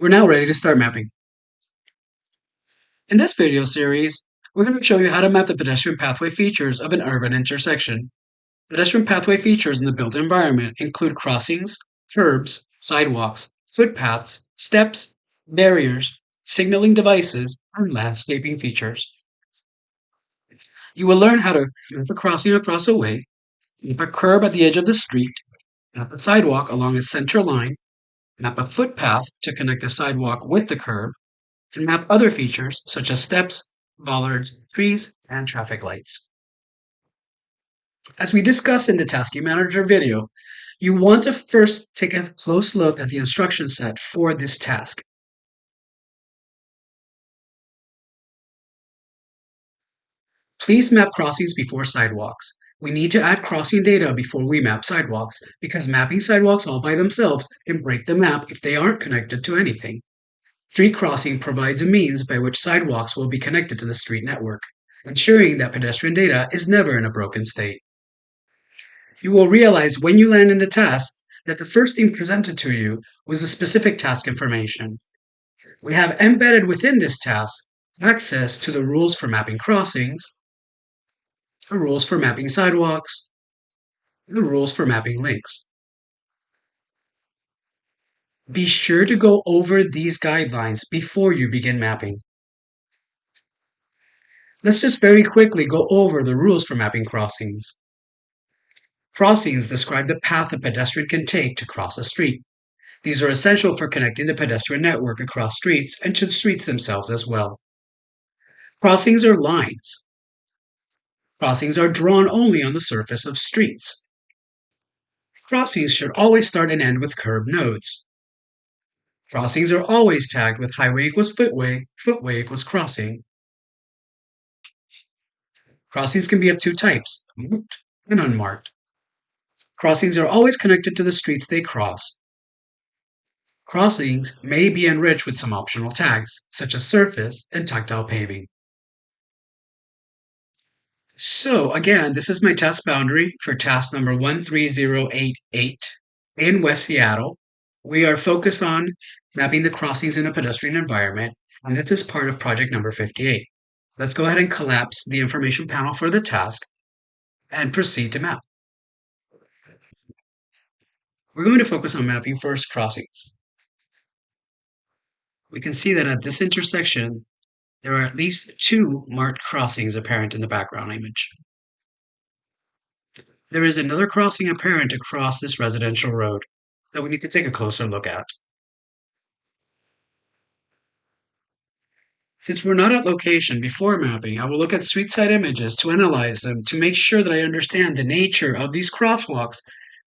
We're now ready to start mapping. In this video series, we're going to show you how to map the pedestrian pathway features of an urban intersection. Pedestrian pathway features in the built environment include crossings, curbs, sidewalks, footpaths, steps, barriers, signaling devices, and landscaping features. You will learn how to map a crossing across a way, map a curb at the edge of the street, map a sidewalk along a center line, map a footpath to connect the sidewalk with the curb, and map other features such as steps, bollards, trees, and traffic lights. As we discussed in the Tasking Manager video, you want to first take a close look at the instruction set for this task. Please map crossings before sidewalks. We need to add crossing data before we map sidewalks, because mapping sidewalks all by themselves can break the map if they aren't connected to anything. Street crossing provides a means by which sidewalks will be connected to the street network, ensuring that pedestrian data is never in a broken state. You will realize when you land in the task that the first thing presented to you was the specific task information. We have embedded within this task access to the rules for mapping crossings, the rules for mapping sidewalks, the rules for mapping links. Be sure to go over these guidelines before you begin mapping. Let's just very quickly go over the rules for mapping crossings. Crossings describe the path a pedestrian can take to cross a street. These are essential for connecting the pedestrian network across streets and to the streets themselves as well. Crossings are lines. Crossings are drawn only on the surface of streets. Crossings should always start and end with curb nodes. Crossings are always tagged with highway equals footway, footway equals crossing. Crossings can be of two types, marked and unmarked. Crossings are always connected to the streets they cross. Crossings may be enriched with some optional tags, such as surface and tactile paving. So again, this is my task boundary for task number 13088 in West Seattle. We are focused on mapping the crossings in a pedestrian environment, and this is part of project number 58. Let's go ahead and collapse the information panel for the task and proceed to map. We're going to focus on mapping first crossings. We can see that at this intersection, there are at least two marked crossings apparent in the background image. There is another crossing apparent across this residential road that we need to take a closer look at. Since we're not at location before mapping, I will look at street side images to analyze them to make sure that I understand the nature of these crosswalks,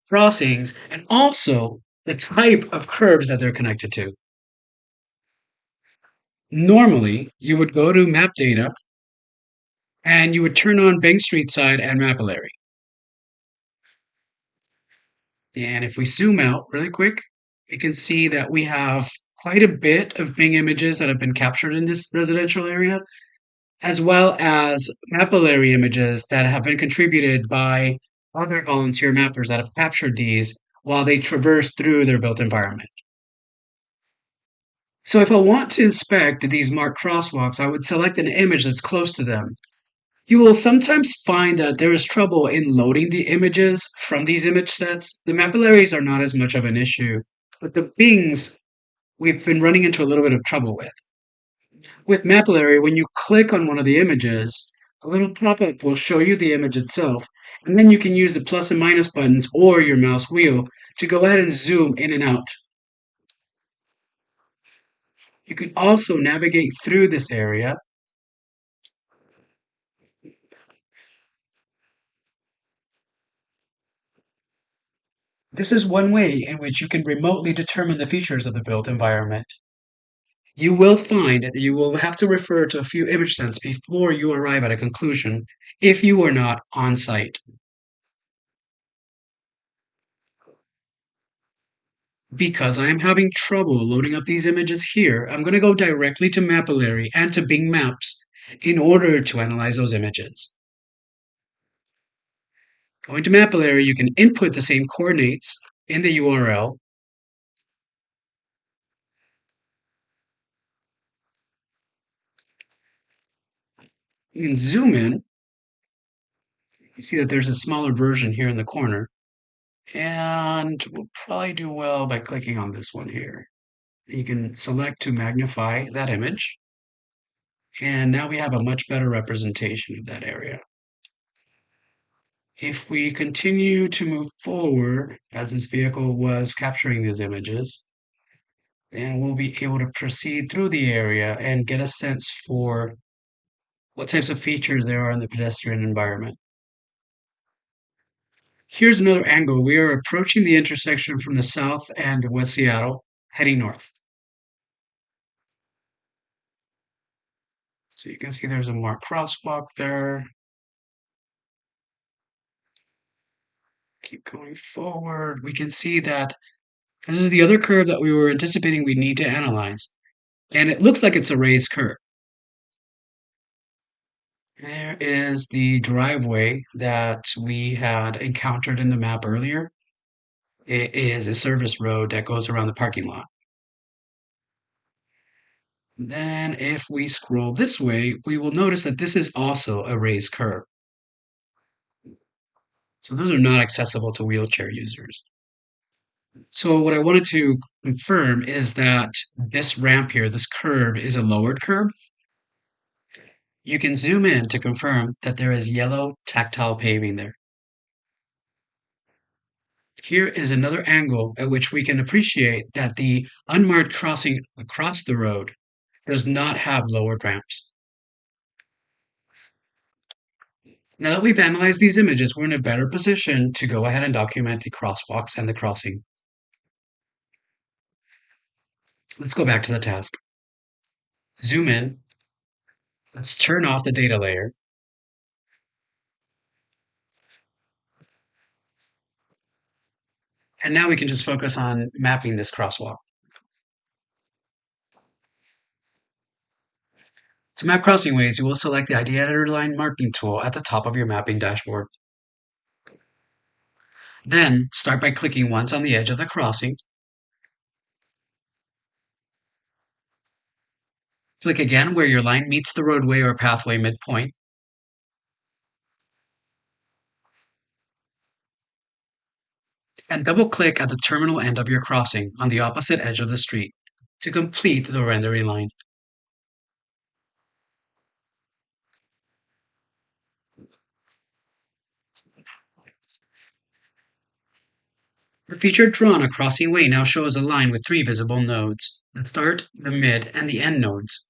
crossings, and also the type of curbs that they're connected to. Normally, you would go to map data and you would turn on Bing Street Side and Mapillary. And if we zoom out really quick, we can see that we have quite a bit of Bing images that have been captured in this residential area, as well as Mapillary images that have been contributed by other volunteer mappers that have captured these while they traverse through their built environment. So if I want to inspect these marked crosswalks, I would select an image that's close to them. You will sometimes find that there is trouble in loading the images from these image sets. The mapillaries are not as much of an issue, but the Bings we've been running into a little bit of trouble with. With Mapillary, when you click on one of the images, a little pop-up will show you the image itself, and then you can use the plus and minus buttons or your mouse wheel to go ahead and zoom in and out you can also navigate through this area This is one way in which you can remotely determine the features of the built environment. You will find that you will have to refer to a few image sets before you arrive at a conclusion if you are not on site. Because I'm having trouble loading up these images here, I'm going to go directly to Mapillary and to Bing Maps in order to analyze those images. Going to Mapillary, you can input the same coordinates in the URL. You can zoom in. You see that there's a smaller version here in the corner. And we'll probably do well by clicking on this one here. You can select to magnify that image. And now we have a much better representation of that area. If we continue to move forward as this vehicle was capturing these images, then we'll be able to proceed through the area and get a sense for what types of features there are in the pedestrian environment. Here's another angle. We are approaching the intersection from the south of West Seattle, heading north. So you can see there's a more crosswalk there. Keep going forward. We can see that this is the other curb that we were anticipating we need to analyze. And it looks like it's a raised curb. There is the driveway that we had encountered in the map earlier. It is a service road that goes around the parking lot. Then if we scroll this way, we will notice that this is also a raised curb. So those are not accessible to wheelchair users. So what I wanted to confirm is that this ramp here, this curb, is a lowered curb. You can zoom in to confirm that there is yellow tactile paving there. Here is another angle at which we can appreciate that the unmarked crossing across the road does not have lowered ramps. Now that we've analyzed these images, we're in a better position to go ahead and document the crosswalks and the crossing. Let's go back to the task. Zoom in. Let's turn off the data layer. And now we can just focus on mapping this crosswalk. To map crossing ways, you will select the ID Editor Line Marking tool at the top of your mapping dashboard. Then, start by clicking once on the edge of the crossing. Click again where your line meets the roadway or pathway midpoint. And double-click at the terminal end of your crossing on the opposite edge of the street to complete the rendering line. The feature drawn a crossing way now shows a line with three visible nodes, the start, the mid, and the end nodes.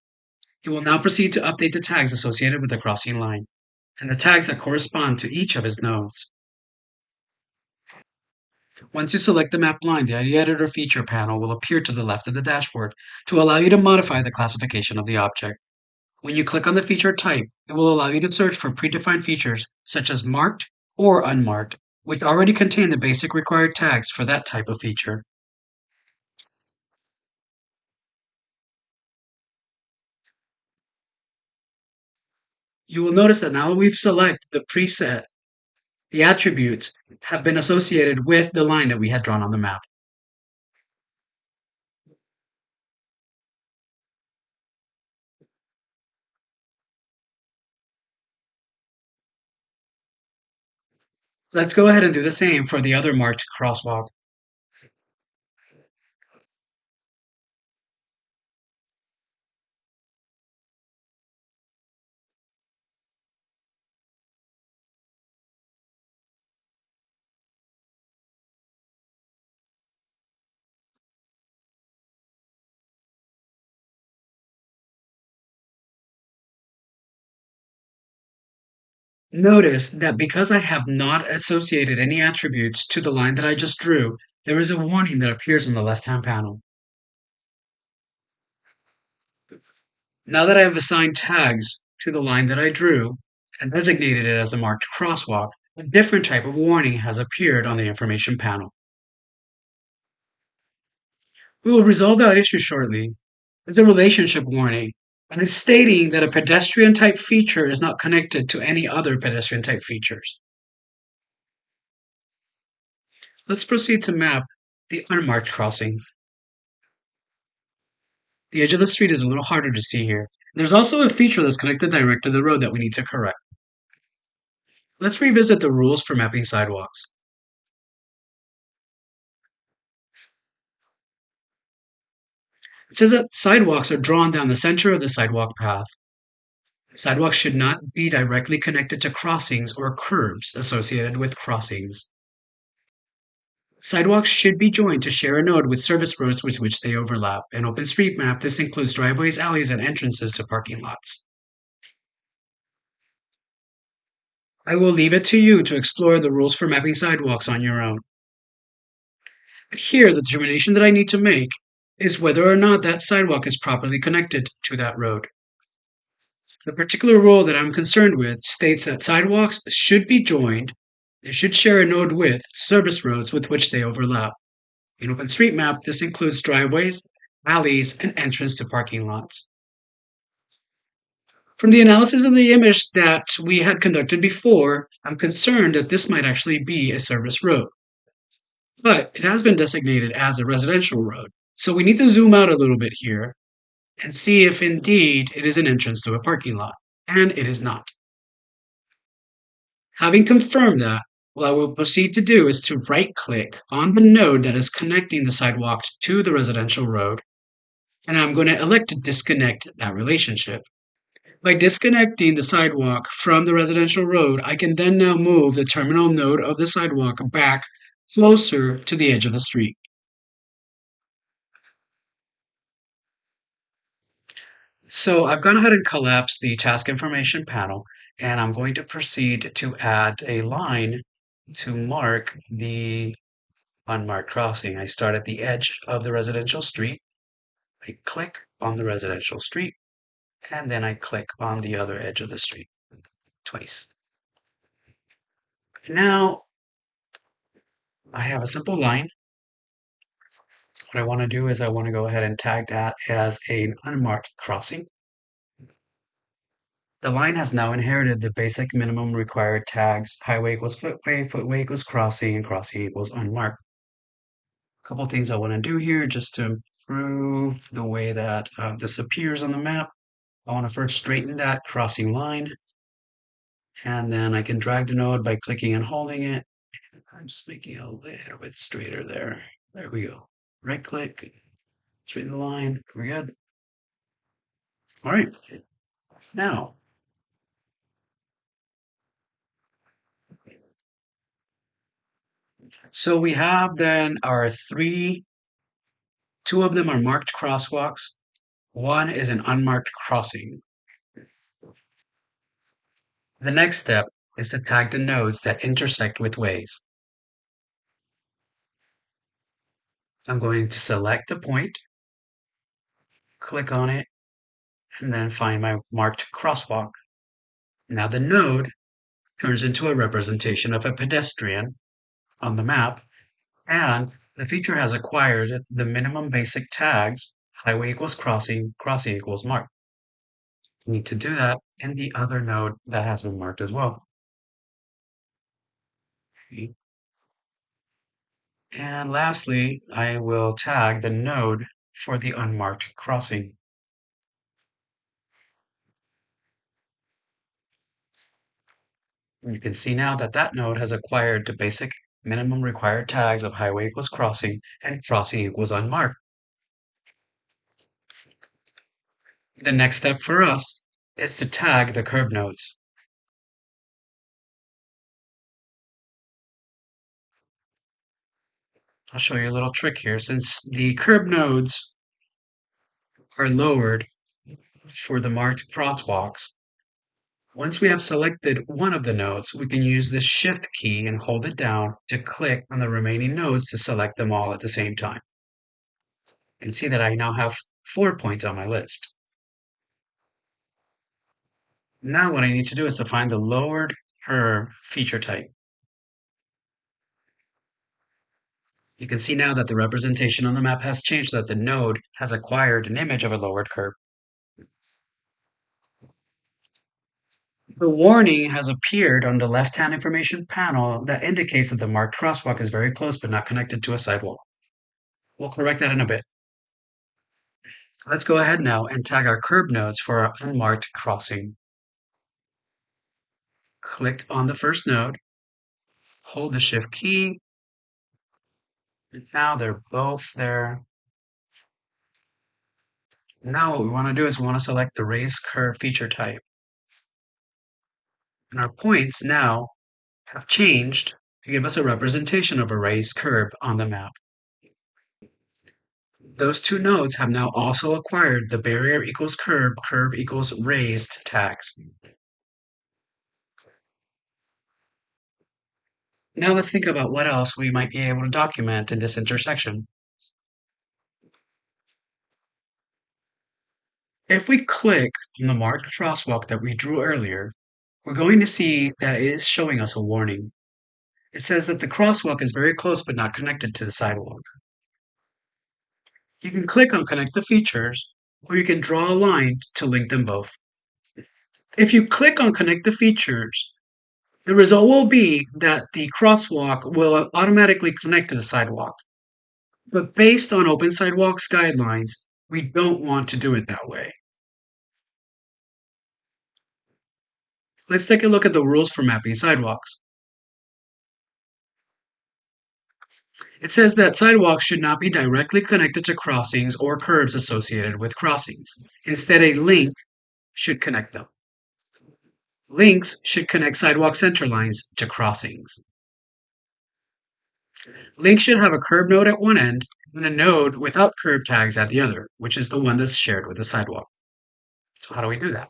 It will now proceed to update the tags associated with the crossing line, and the tags that correspond to each of its nodes. Once you select the map line, the ID Editor feature panel will appear to the left of the dashboard to allow you to modify the classification of the object. When you click on the feature type, it will allow you to search for predefined features such as marked or unmarked which already contain the basic required tags for that type of feature. You will notice that now we've selected the preset, the attributes have been associated with the line that we had drawn on the map. Let's go ahead and do the same for the other marked crosswalk. Notice that because I have not associated any attributes to the line that I just drew, there is a warning that appears on the left-hand panel. Now that I have assigned tags to the line that I drew and designated it as a marked crosswalk, a different type of warning has appeared on the information panel. We will resolve that issue shortly. It's a relationship warning and is stating that a pedestrian type feature is not connected to any other pedestrian type features. Let's proceed to map the unmarked crossing. The edge of the street is a little harder to see here, There's also a feature that's connected direct to the road that we need to correct. Let's revisit the rules for mapping sidewalks. It says that sidewalks are drawn down the center of the sidewalk path. Sidewalks should not be directly connected to crossings or curbs associated with crossings. Sidewalks should be joined to share a node with service roads with which they overlap. In OpenStreetMap, this includes driveways, alleys, and entrances to parking lots. I will leave it to you to explore the rules for mapping sidewalks on your own. But here, the determination that I need to make is whether or not that sidewalk is properly connected to that road. The particular rule that I'm concerned with states that sidewalks should be joined, they should share a node with service roads with which they overlap. In OpenStreetMap, this includes driveways, alleys, and entrance to parking lots. From the analysis of the image that we had conducted before, I'm concerned that this might actually be a service road. But it has been designated as a residential road. So we need to zoom out a little bit here and see if indeed it is an entrance to a parking lot. And it is not. Having confirmed that, what I will proceed to do is to right click on the node that is connecting the sidewalk to the residential road. And I'm going to elect to disconnect that relationship. By disconnecting the sidewalk from the residential road, I can then now move the terminal node of the sidewalk back closer to the edge of the street. So I've gone ahead and collapsed the task information panel, and I'm going to proceed to add a line to mark the unmarked crossing. I start at the edge of the residential street. I click on the residential street and then I click on the other edge of the street twice. Now I have a simple line. What I want to do is I want to go ahead and tag that as an unmarked crossing. The line has now inherited the basic minimum required tags. Highway equals footway, footway equals crossing, and crossing equals unmarked. A couple things I want to do here just to improve the way that uh, this appears on the map. I want to first straighten that crossing line. And then I can drag the node by clicking and holding it. I'm just making it a little bit straighter there. There we go. Right click, straighten the line. We're good. All right. Now, so we have then our three, two of them are marked crosswalks. One is an unmarked crossing. The next step is to tag the nodes that intersect with ways. I'm going to select the point, click on it, and then find my marked crosswalk. Now the node turns into a representation of a pedestrian on the map, and the feature has acquired the minimum basic tags highway equals crossing, crossing equals mark. You need to do that in the other node that has been marked as well. Okay. And lastly, I will tag the node for the unmarked crossing. You can see now that that node has acquired the basic minimum required tags of highway equals crossing and crossing equals unmarked. The next step for us is to tag the curb nodes. I'll show you a little trick here. Since the curb nodes are lowered for the marked crosswalks, once we have selected one of the nodes, we can use the shift key and hold it down to click on the remaining nodes to select them all at the same time. You can see that I now have four points on my list. Now what I need to do is to find the lowered curb feature type. You can see now that the representation on the map has changed that the node has acquired an image of a lowered curb. The warning has appeared on the left-hand information panel that indicates that the marked crosswalk is very close but not connected to a sidewalk. We'll correct that in a bit. Let's go ahead now and tag our curb nodes for our unmarked crossing. Click on the first node, hold the shift key, now they're both there. Now what we want to do is we want to select the raised curb feature type. And our points now have changed to give us a representation of a raised curb on the map. Those two nodes have now also acquired the barrier equals curb, curb equals raised tags. Now let's think about what else we might be able to document in this intersection. If we click on the marked crosswalk that we drew earlier, we're going to see that it is showing us a warning. It says that the crosswalk is very close but not connected to the sidewalk. You can click on Connect the Features, or you can draw a line to link them both. If you click on Connect the Features, the result will be that the crosswalk will automatically connect to the sidewalk. But based on Open Sidewalks guidelines, we don't want to do it that way. Let's take a look at the rules for mapping sidewalks. It says that sidewalks should not be directly connected to crossings or curbs associated with crossings. Instead, a link should connect them. Links should connect sidewalk center lines to crossings. Links should have a curb node at one end and a node without curb tags at the other, which is the one that's shared with the sidewalk. So how do we do that?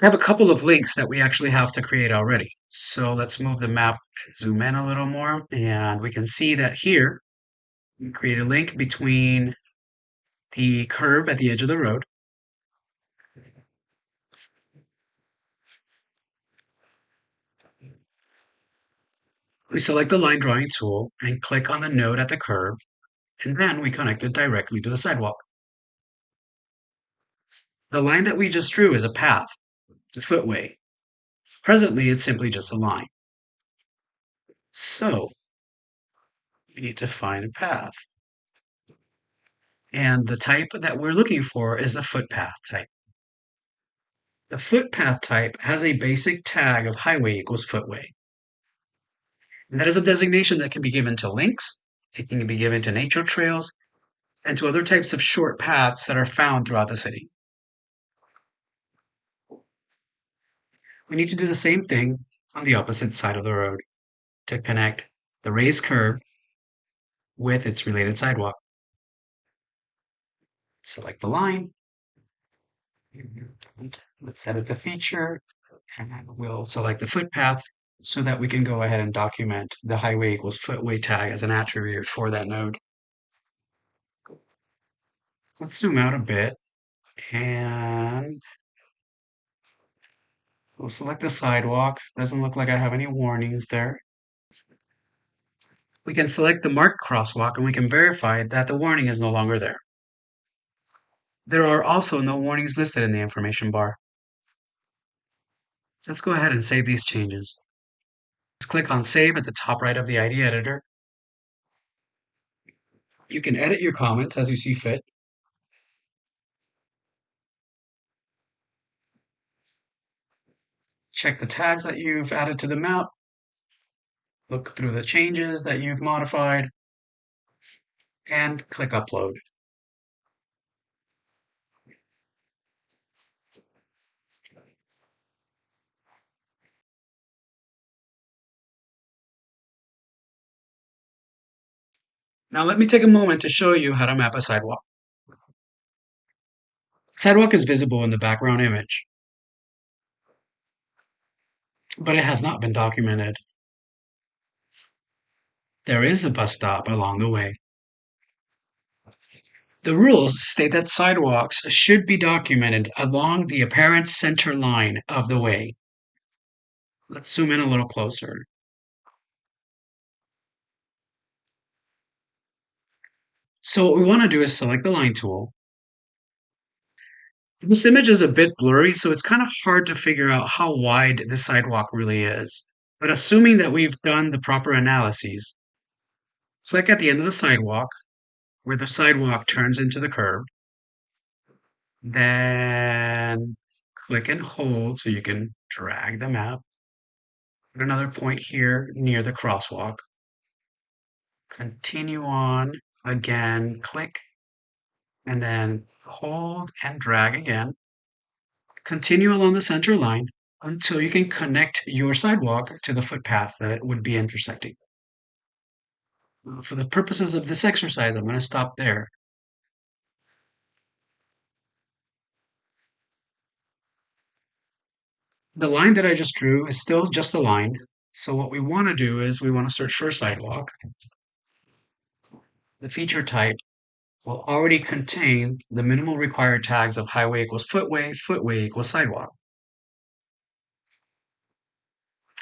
I have a couple of links that we actually have to create already. So let's move the map, zoom in a little more, and we can see that here we create a link between the curb at the edge of the road We select the line drawing tool and click on the node at the curb, and then we connect it directly to the sidewalk. The line that we just drew is a path, the footway. Presently, it's simply just a line. So, we need to find a path. And the type that we're looking for is the footpath type. The footpath type has a basic tag of highway equals footway. And that is a designation that can be given to links, it can be given to nature trails, and to other types of short paths that are found throughout the city. We need to do the same thing on the opposite side of the road to connect the raised curb with its related sidewalk. Select the line. Let's edit the feature and we'll select the footpath so that we can go ahead and document the highway equals footway tag as an attribute for that node. Let's zoom out a bit and we'll select the sidewalk. Doesn't look like I have any warnings there. We can select the marked crosswalk and we can verify that the warning is no longer there. There are also no warnings listed in the information bar. Let's go ahead and save these changes. Let's click on Save at the top right of the ID editor. You can edit your comments as you see fit. Check the tags that you've added to the map. Look through the changes that you've modified and click Upload. Now let me take a moment to show you how to map a sidewalk. Sidewalk is visible in the background image, but it has not been documented. There is a bus stop along the way. The rules state that sidewalks should be documented along the apparent center line of the way. Let's zoom in a little closer. So what we want to do is select the line tool. This image is a bit blurry, so it's kind of hard to figure out how wide the sidewalk really is. But assuming that we've done the proper analyses, click at the end of the sidewalk where the sidewalk turns into the curb. Then click and hold so you can drag the map. Put another point here near the crosswalk. Continue on again, click, and then hold and drag again. Continue along the center line until you can connect your sidewalk to the footpath that it would be intersecting. Uh, for the purposes of this exercise, I'm going to stop there. The line that I just drew is still just a line. So what we want to do is we want to search for a sidewalk. The feature type will already contain the minimal required tags of highway equals footway, footway equals sidewalk.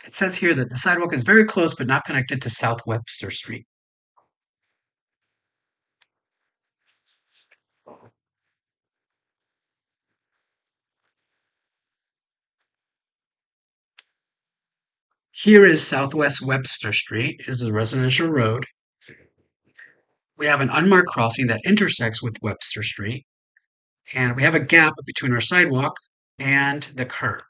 It says here that the sidewalk is very close but not connected to South Webster Street. Here is Southwest Webster Street. It is a residential road. We have an unmarked crossing that intersects with Webster Street. And we have a gap between our sidewalk and the curb.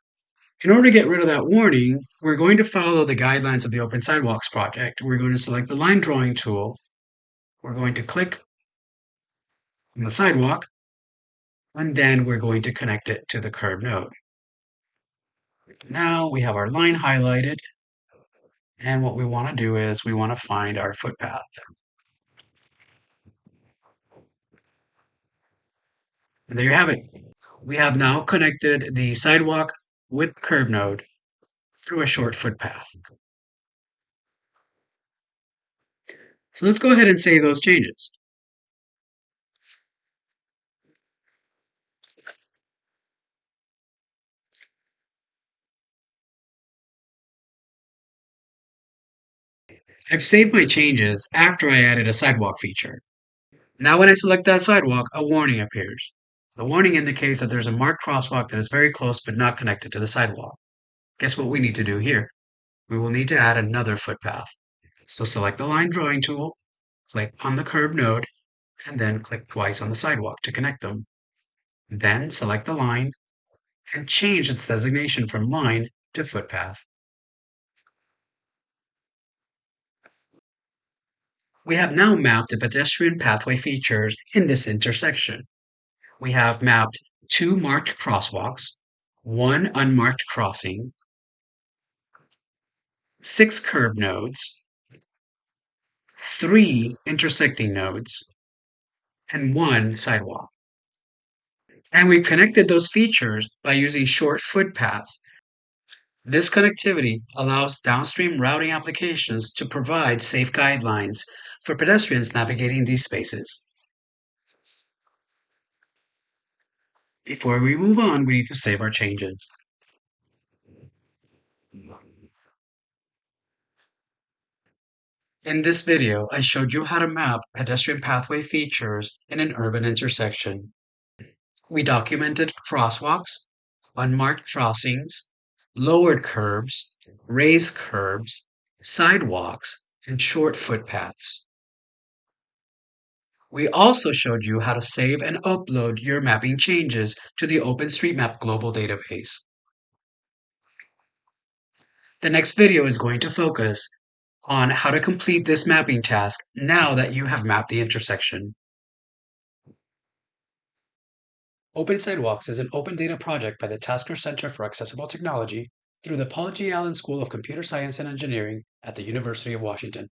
In order to get rid of that warning, we're going to follow the guidelines of the Open Sidewalks project. We're going to select the line drawing tool. We're going to click on the sidewalk, and then we're going to connect it to the curb node. Now we have our line highlighted, and what we want to do is we want to find our footpath. And there you have it. We have now connected the sidewalk with curb node through a short footpath. So let's go ahead and save those changes. I've saved my changes after I added a sidewalk feature. Now when I select that sidewalk, a warning appears. The warning indicates that there's a marked crosswalk that is very close but not connected to the sidewalk. Guess what we need to do here? We will need to add another footpath. So select the line drawing tool, click on the curb node, and then click twice on the sidewalk to connect them. Then select the line and change its designation from line to footpath. We have now mapped the pedestrian pathway features in this intersection. We have mapped two marked crosswalks, one unmarked crossing, six curb nodes, three intersecting nodes, and one sidewalk. And we connected those features by using short footpaths this connectivity allows downstream routing applications to provide safe guidelines for pedestrians navigating these spaces. Before we move on, we need to save our changes. In this video, I showed you how to map pedestrian pathway features in an urban intersection. We documented crosswalks, unmarked crossings, lowered curbs, raised curbs, sidewalks, and short footpaths. We also showed you how to save and upload your mapping changes to the OpenStreetMap global database. The next video is going to focus on how to complete this mapping task now that you have mapped the intersection. Open Sidewalks is an open data project by the Taskar Center for Accessible Technology through the Paul G. Allen School of Computer Science and Engineering at the University of Washington.